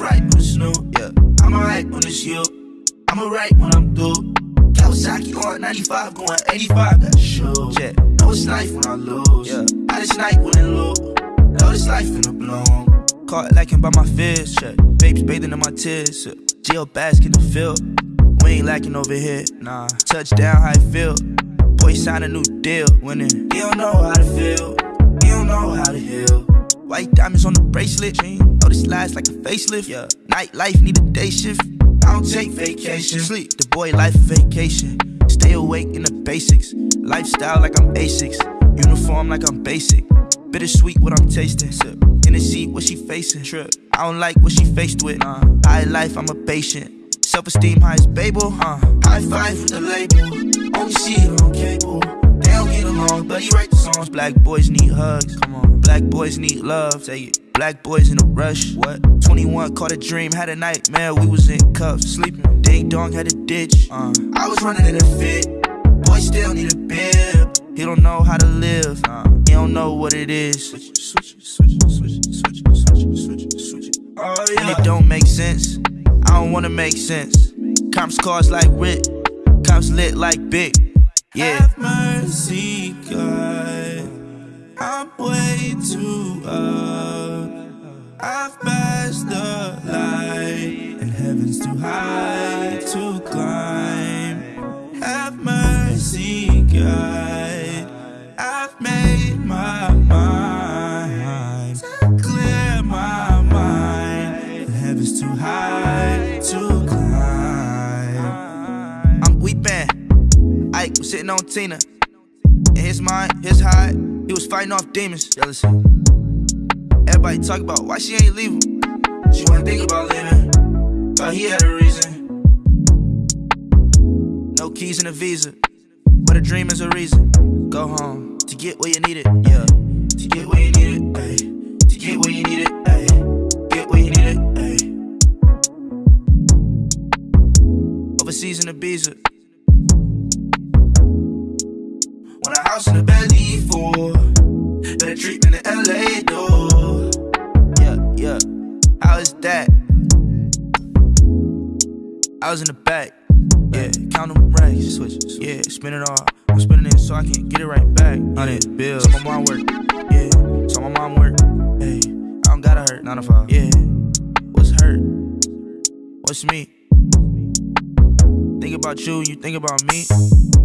right when it's new, yeah. I'm alright when it's you. I'm alright when I'm through. Kawasaki on 95, going 85, got shoes. Yeah. Know it's life when I lose. Yeah. I just night when it low. Know this life in the bloom. Caught lacking by my fears. Shit. Babes bathing in my tears. Jail bask in the field. We ain't lacking over here. Nah. Touchdown, how it feel. Boy, sign a new deal. Winning. You don't know how to feel. You don't know how to heal. White diamonds on the bracelet. Oh, this lies like a facelift. Yeah. Night life need a day shift. I don't take vacation. Sleep, the boy life vacation. Stay awake in the basics. Lifestyle like I'm Asics. Uniform like I'm basic. Bittersweet what I'm tasting. Sip. In the seat, what she facing. Trip. I don't like what she faced with. Uh, high life, I'm a patient. Self esteem high as Babel. Uh, High five with the label. Only see it on cable. They don't get along, but he write the songs. Black boys need hugs. Come on. Black boys need love. Say it. Black boys in a rush. What? 21 caught a dream, had a nightmare. We was in cuffs, sleeping. Ding dong had a ditch. Uh, I was running in a fit. Boy, still need a bib. he don't know how to live. Uh, he don't know what it is. Switch, switch, switch, switch, switch, switch, switch, switch. it. And it don't make sense. I don't wanna make sense. Cops cars like Rick. Cops lit like Big. Yeah. Too high to climb. I'm weeping. Ike was sitting on Tina. In his mind, his high, he was fighting off demons. Jealousy. Everybody talk about why she ain't leave him. She wanna think about living, but he had a reason. No keys and a visa. But a dream is a reason. Go home to get where you need it. Yeah. To get where you need it, ayy. To get where you need it, ayy. Overseas in Ibiza. Want a house in the belly for better treatment in LA, though. Yeah, yeah. How is that? I was in the back. Yeah, count them racks. Switch, switch. Yeah, spin it all. I'm spinning it so I can get it right back. Hundred bills. So my mom work. Yeah, so my mom work. Hey, I don't gotta hurt. Nine to five. Yeah, what's hurt? What's me? Think about you, you think about me.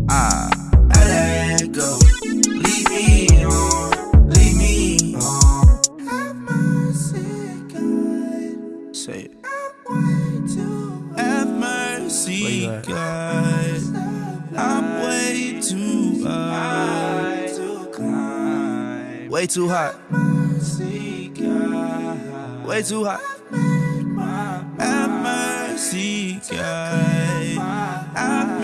Ah, I let go. Leave me on, leave me on. Have mercy, God. say it. Have mercy, Where you at? God. I'm way too high. Way too hot. Mercy, God. Way too hot. Have mercy, God. I've made